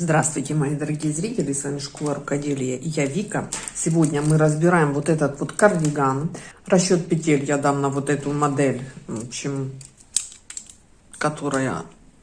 Здравствуйте, мои дорогие зрители, с вами Школа Рукоделия я Вика. Сегодня мы разбираем вот этот вот кардиган. Расчет петель я дам на вот эту модель, в общем, которая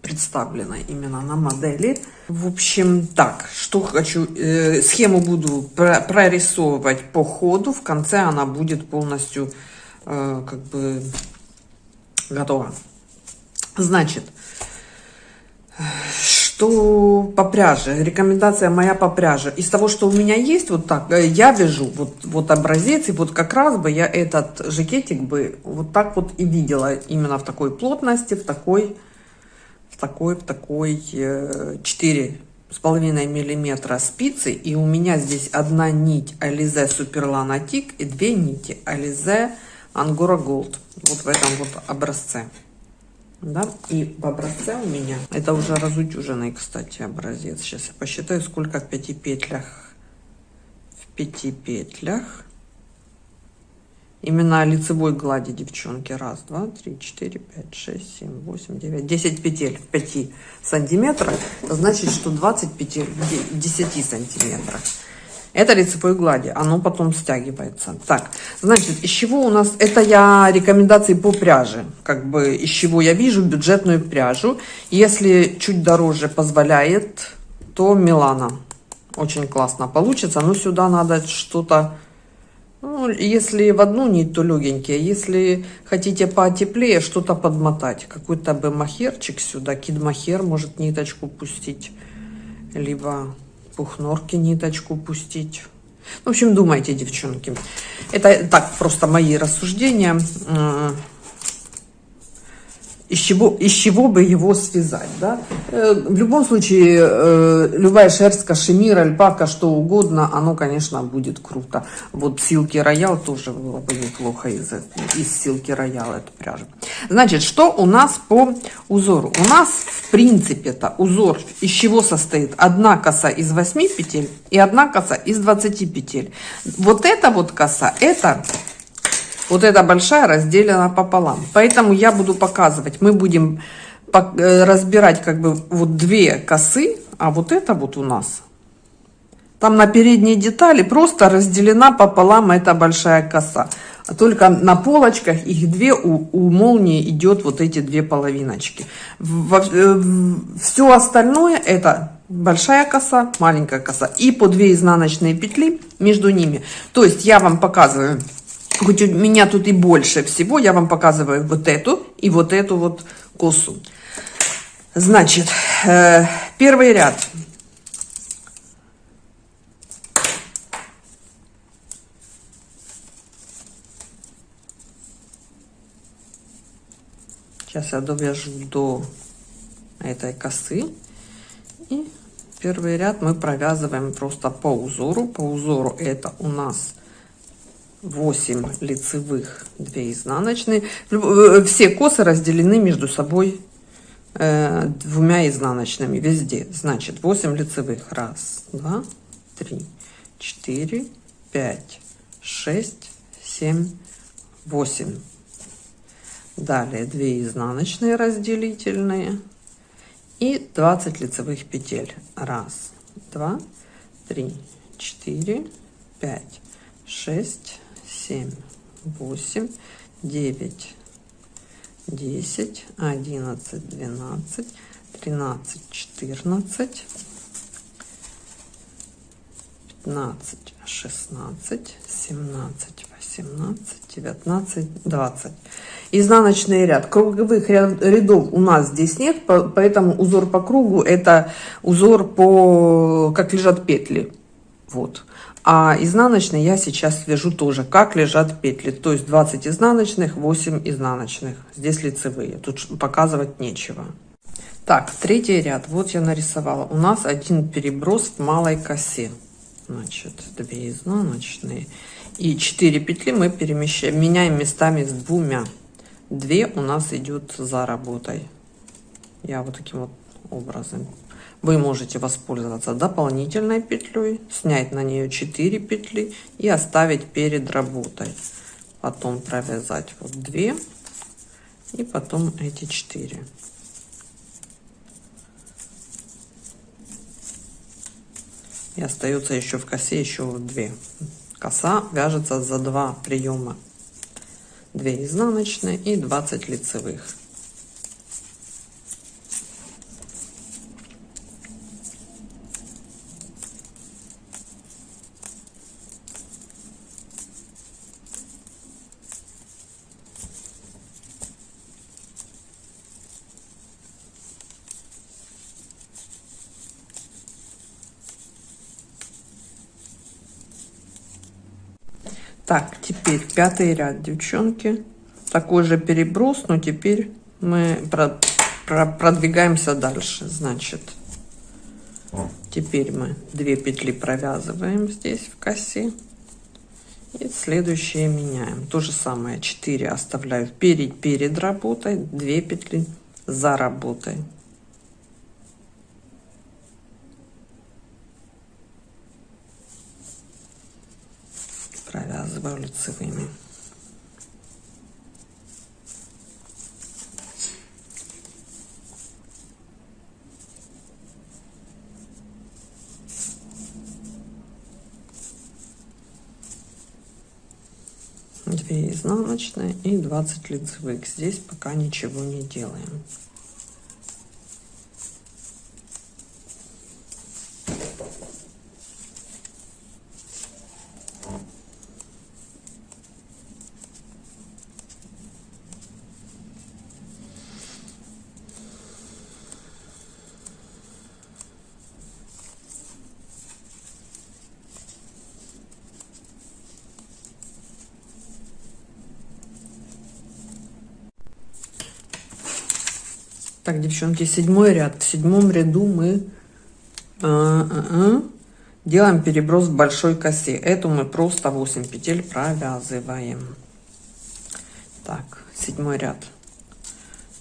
представлена именно на модели. В общем, так, что хочу, э, схему буду про прорисовывать по ходу, в конце она будет полностью э, как бы готова. Значит, что по пряже, рекомендация моя по пряже. Из того, что у меня есть, вот так, э, я вяжу вот, вот образец, и вот как раз бы я этот жакетик бы вот так вот и видела, именно в такой плотности, в такой, в такой, в такой 4 с половиной миллиметра спицы, и у меня здесь одна нить Alize Superlana Тик и две нити Alize Angora Gold, вот в этом вот образце да и в образце у меня это уже разутюженный кстати образец. Сейчас я посчитаю сколько в пяти петлях в пяти петлях. Именно лицевой глади девчонки. Раз два три четыре пять шесть семь восемь девять десять петель в 5 сантиметрах. Значит что 20 петель в 10 сантиметрах это лицевой глади, оно потом стягивается. Так, значит, из чего у нас, это я рекомендации по пряже, как бы из чего я вижу бюджетную пряжу. Если чуть дороже позволяет, то Милана. Очень классно получится, но сюда надо что-то, ну, если в одну нить, то легенькие. Если хотите потеплее, что-то подмотать. Какой-то бы махерчик сюда, кидмахер может ниточку пустить, либо пухнорки ниточку пустить. В общем, думайте, девчонки. Это так просто мои рассуждения из чего, из чего бы его связать. Да? Э, в любом случае, э, любая шерсть, кашемир, альпака, что угодно, оно, конечно, будет круто. Вот силки роял тоже было бы неплохо из, из силки роял эту пряжу. Значит, что у нас по узору? У нас, в принципе, это узор из чего состоит? Одна коса из 8 петель и одна коса из 20 петель. Вот эта вот коса, это вот эта большая разделена пополам. Поэтому я буду показывать, мы будем э, разбирать как бы вот две косы, а вот это вот у нас. Там на передние детали просто разделена пополам эта большая коса. А только на полочках их две, у, у молнии идет вот эти две половиночки. Во, э, все остальное это большая коса, маленькая коса и по две изнаночные петли между ними. То есть я вам показываю хоть у меня тут и больше всего, я вам показываю вот эту и вот эту вот косу. Значит, э, первый ряд. Сейчас я довяжу до этой косы. И первый ряд мы провязываем просто по узору. По узору это у нас 8 лицевых 2 изнаночные. Э, все косы разделены между собой э, двумя изнаночными везде. Значит 8 лицевых. Раз два три четыре пять шесть семь восемь. Далее 2 изнаночные разделительные и 20 лицевых петель. Раз два три четыре пять шесть семь, восемь, девять, десять, одиннадцать, двенадцать, тринадцать, четырнадцать, пятнадцать, шестнадцать, семнадцать, восемнадцать, девятнадцать, двадцать. Изнаночный ряд. Круговых рядов у нас здесь нет, поэтому узор по кругу это узор по как лежат петли. Вот. А изнаночный я сейчас вяжу тоже, как лежат петли. То есть 20 изнаночных, 8 изнаночных. Здесь лицевые. Тут показывать нечего. Так, третий ряд. Вот я нарисовала. У нас один переброс в малой косе. Значит, 2 изнаночные. И 4 петли мы перемещаем, меняем местами с двумя. Две у нас идет за работой. Я вот таким вот образом вы можете воспользоваться дополнительной петлей, снять на нее 4 петли и оставить перед работой. Потом провязать вот 2 и потом эти 4. И остается еще в косе еще две. Коса вяжется за два приема. 2 изнаночные и 20 лицевых. Так, теперь пятый ряд, девчонки. Такой же переброс, но теперь мы про, про, продвигаемся дальше. Значит, теперь мы две петли провязываем здесь в косе. И следующие меняем. То же самое, 4 оставляю перед, перед работой, 2 петли за работой. Провязываю лицевыми. Две изнаночные и 20 лицевых. Здесь пока ничего не делаем. Так, девчонки, седьмой ряд. В седьмом ряду мы а, а, а, делаем переброс в большой косе. Эту мы просто 8 петель провязываем. Так, седьмой ряд.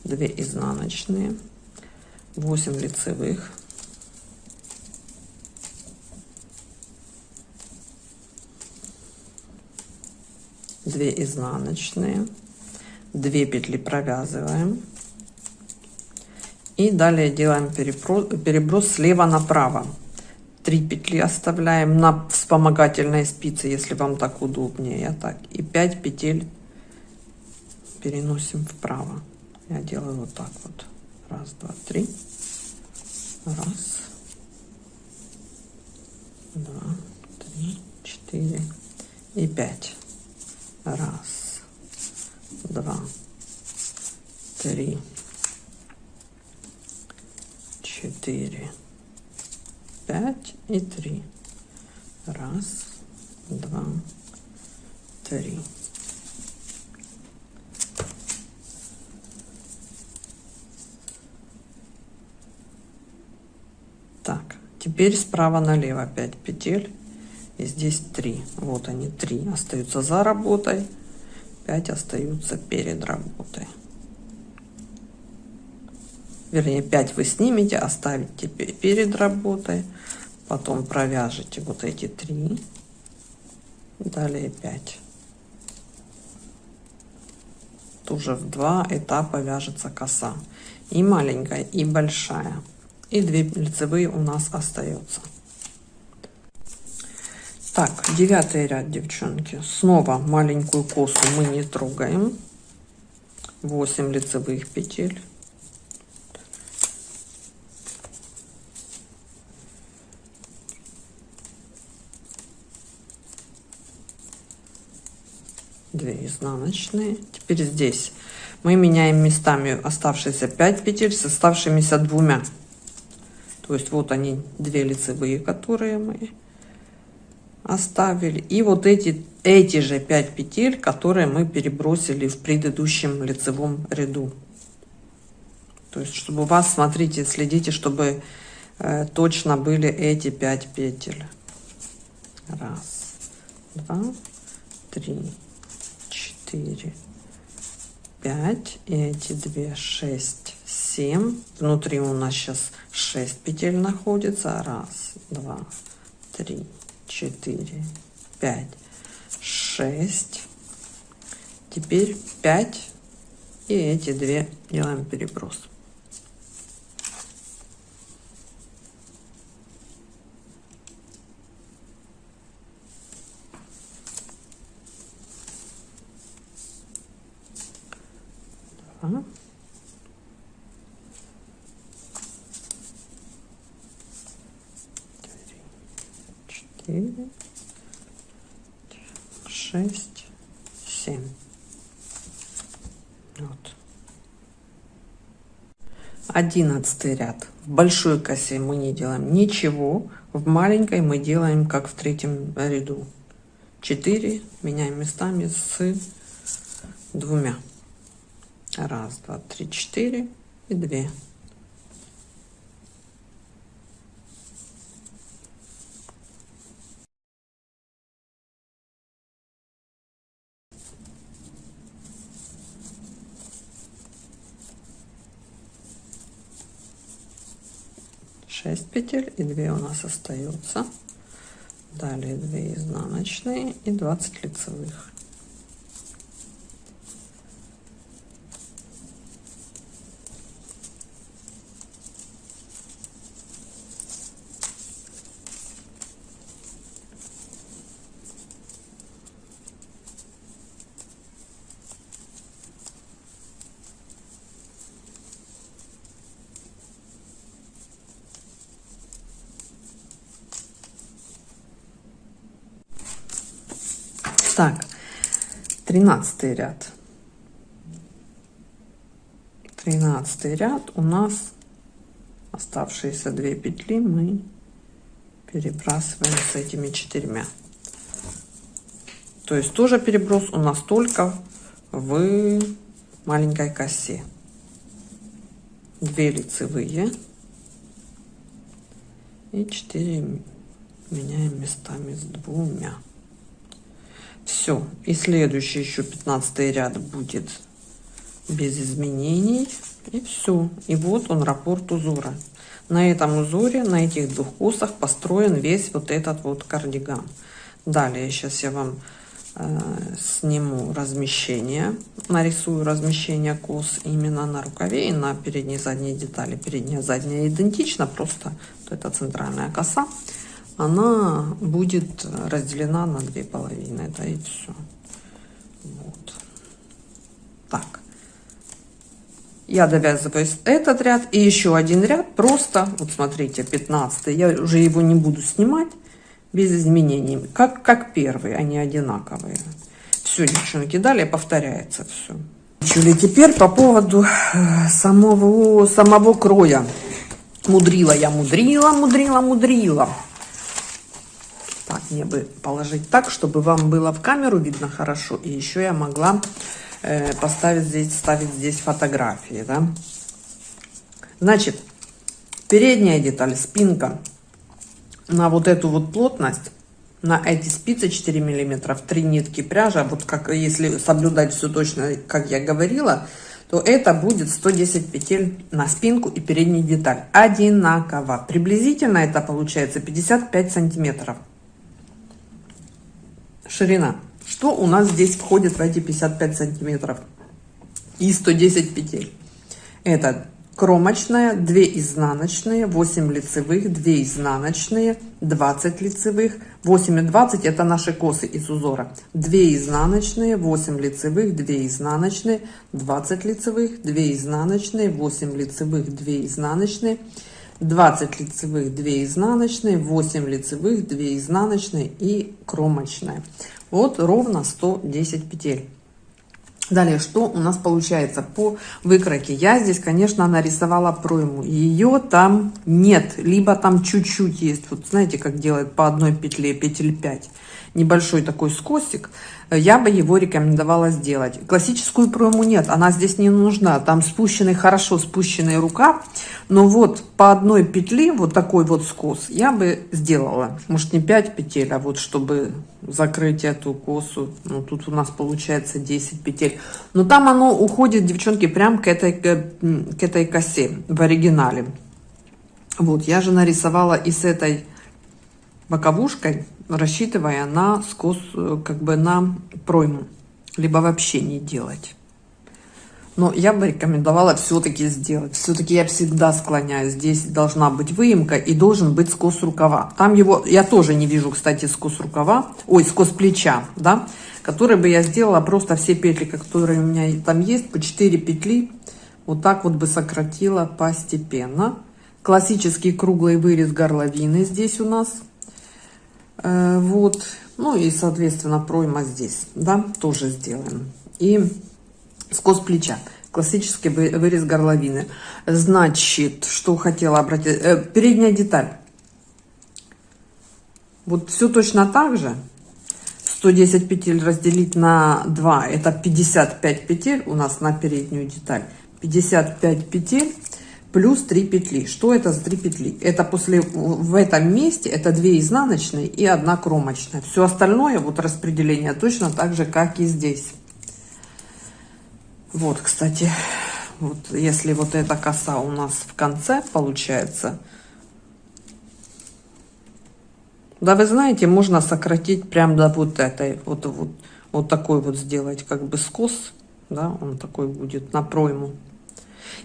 2 изнаночные, 8 лицевых. Две изнаночные, 2 петли провязываем и далее делаем переброс, слева направо. Три петли оставляем на вспомогательной спице, если вам так удобнее. Так. И 5 петель переносим вправо. Я делаю вот так вот. Раз, два, три. Раз. Два, три, четыре и пять. Раз, два, три, четыре, пять и три. Раз, два, три. Так, теперь справа налево 5 петель. И здесь 3. Вот они, 3 остаются за работой, 5 остаются перед работой вернее 5 вы снимете, оставите перед работой, потом провяжете вот эти три, далее 5. Тоже в два этапа вяжется коса. И маленькая, и большая. И две лицевые у нас остается. Так, девятый ряд, девчонки. Снова маленькую косу мы не трогаем. 8 лицевых петель. 2 изнаночные теперь здесь мы меняем местами оставшиеся 5 петель с оставшимися двумя то есть вот они две лицевые которые мы оставили. И вот эти эти же 5 петель которые мы перебросили в предыдущем лицевом ряду. То есть чтобы у вас смотрите следите чтобы э, точно были эти 5 петель. Раз два три четыре, пять, и эти две, шесть, 7. Внутри у нас сейчас 6 петель находится. Раз, два, три, четыре, пять, шесть. Теперь 5 и эти две делаем переброс. Два. Четыре, шесть, семь. Вот. Одиннадцатый ряд. В большой косе мы не делаем ничего. В маленькой мы делаем, как в третьем ряду. 4 меняем местами с двумя. Раз, два, три, четыре и две. Шесть петель и 2 у нас остается далее 2 изнаночные и 20 лицевых Так, тринадцатый ряд. Тринадцатый ряд у нас оставшиеся две петли мы перебрасываем с этими четырьмя. То есть тоже переброс у нас только в маленькой косе. Две лицевые и 4 меняем местами с двумя все и следующий еще 15 ряд будет без изменений. И все и вот он раппорт узора. На этом узоре на этих двух косах построен весь вот этот вот кардиган. Далее сейчас я вам э, сниму размещение. Нарисую размещение кос именно на рукаве и на передней задней детали. Передняя задняя идентично просто вот это центральная коса она будет разделена на две половины да и все вот. так. Я довязываю этот ряд и еще один ряд. Просто вот смотрите 15 я уже его не буду снимать без изменений. Как как первый они одинаковые. Все девчонки далее повторяется все Чули теперь по поводу э, самого самого кроя? Мудрила я мудрила мудрила мудрила так, мне бы положить так, чтобы вам было в камеру видно хорошо. И еще я могла э, поставить здесь, ставить здесь фотографии, да. Значит, передняя деталь, спинка на вот эту вот плотность, на эти спицы 4 миллиметра, три нитки пряжа, вот как если соблюдать все точно, как я говорила, то это будет 110 петель на спинку и переднюю деталь. Одинаково. Приблизительно это получается 55 сантиметров ширина. Что у нас здесь входит в эти 55 сантиметров и 110 петель? Это кромочная, 2 изнаночные, 8 лицевых, 2 изнаночные, 20 лицевых, 8 и 20 это наши косы из узора. 2 изнаночные, 8 лицевых, 2 изнаночные, 20 лицевых, 2 изнаночные, 8 лицевых, 2 изнаночные, 20 лицевых 2 изнаночные 8 лицевых 2 изнаночные и кромочная вот ровно 110 петель. Далее что у нас получается по выкройке я здесь конечно нарисовала пройму. Ее там нет либо там чуть-чуть есть. Вот знаете как делает по одной петле петель 5 небольшой такой скосик я бы его рекомендовала сделать. Классическую пройму нет, она здесь не нужна. Там спущенный, хорошо спущенный рука, но вот по одной петли, вот такой вот скос, я бы сделала. Может не 5 петель, а вот чтобы закрыть эту косу. Ну, тут у нас получается 10 петель. Но там оно уходит, девчонки, прям к этой, к этой косе в оригинале. Вот, я же нарисовала и с этой боковушкой рассчитывая на скос, э, как бы на пройму, либо вообще не делать. Но я бы рекомендовала все-таки сделать. Все-таки я всегда склоняюсь. Здесь должна быть выемка и должен быть скос рукава. Там его, я тоже не вижу, кстати, скос рукава, ой, скос плеча, да, который бы я сделала просто все петли, которые у меня там есть, по 4 петли, вот так вот бы сократила постепенно. Классический круглый вырез горловины здесь у нас вот. Ну и, соответственно, пройма здесь, да, тоже сделаем. И скос плеча. Классический вырез горловины. Значит, что хотела обратить. Э, передняя деталь. Вот все точно так же. 110 петель разделить на 2, это 55 петель у нас на переднюю деталь. 55 петель плюс 3 петли. Что это за 3 петли? Это после, в этом месте, это 2 изнаночные и 1 кромочная. Все остальное, вот распределение точно так же, как и здесь. Вот, кстати, вот если вот эта коса у нас в конце получается, да, вы знаете, можно сократить прям до вот этой, вот, вот, вот такой вот сделать, как бы скос, да, он такой будет на пройму.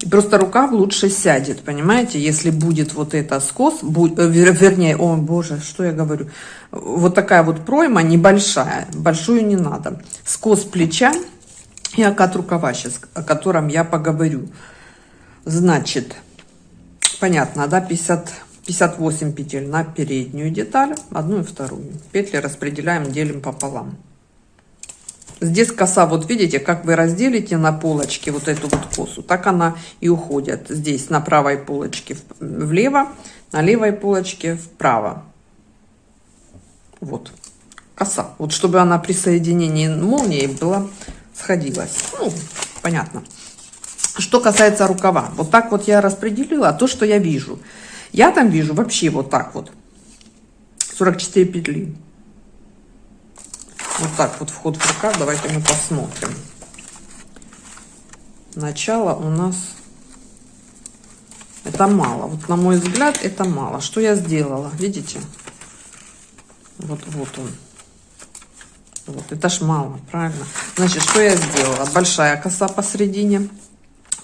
И просто рукав лучше сядет, понимаете, если будет вот это скос, будь, э, вернее, о боже, что я говорю, вот такая вот пройма небольшая, большую не надо. Скос плеча и окат рукава сейчас, о котором я поговорю. Значит, понятно, да, 50 58 петель на переднюю деталь, одну и вторую. Петли распределяем, делим пополам. Здесь коса, вот видите, как вы разделите на полочке вот эту вот косу, так она и уходит. Здесь на правой полочке влево, на левой полочке вправо. Вот, коса. Вот чтобы она при соединении молнии была, сходилась. Ну, понятно. Что касается рукава, вот так вот я распределила то, что я вижу. Я там вижу вообще вот так вот. 44 петли. Вот так вот вход в рукав. Давайте мы посмотрим. Начало у нас... Это мало. Вот на мой взгляд это мало. Что я сделала? Видите? Вот, вот он. Вот, это ж мало, правильно? Значит, что я сделала? Большая коса посередине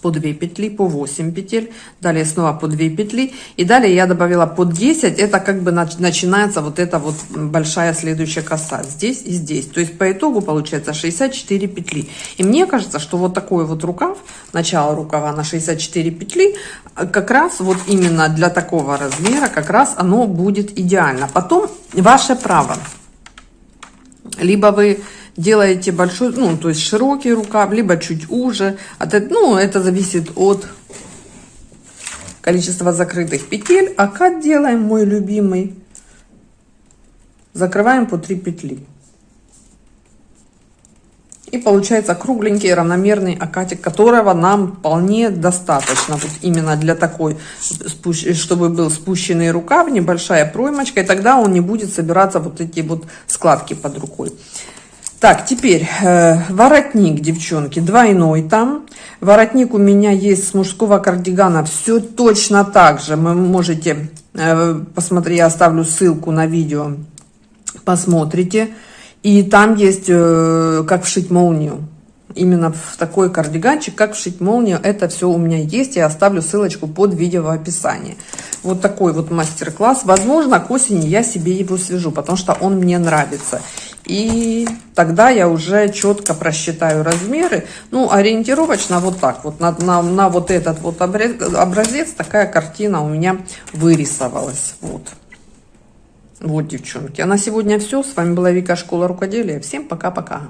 по 2 петли, по 8 петель, далее снова по 2 петли, и далее я добавила по 10, это как бы начинается вот эта вот большая следующая коса, здесь и здесь, то есть по итогу получается 64 петли, и мне кажется, что вот такой вот рукав, начало рукава на 64 петли, как раз вот именно для такого размера, как раз оно будет идеально, потом ваше право, либо вы делаете большой, ну, то есть широкий рукав, либо чуть уже. От, ну, это зависит от количества закрытых петель. А как делаем, мой любимый? Закрываем по 3 петли. И получается кругленький равномерный окатик, которого нам вполне достаточно. Вот именно для такой, чтобы был спущенный рукав, небольшая проймочка. И тогда он не будет собираться вот эти вот складки под рукой. Так, теперь э, воротник, девчонки, двойной там. Воротник у меня есть с мужского кардигана. Все точно так же. Вы можете э, посмотреть, я оставлю ссылку на видео. Посмотрите. И там есть, э, как вшить молнию. Именно в такой кардиганчик, как вшить молнию. Это все у меня есть. Я оставлю ссылочку под видео в описании. Вот такой вот мастер-класс. Возможно, к осени я себе его свяжу, потому что он мне нравится. И тогда я уже четко просчитаю размеры. Ну, ориентировочно вот так вот, на, на, на вот этот вот образец такая картина у меня вырисовалась. Вот. Вот, девчонки. А на сегодня все. С вами была Вика Школа Рукоделия. Всем пока-пока.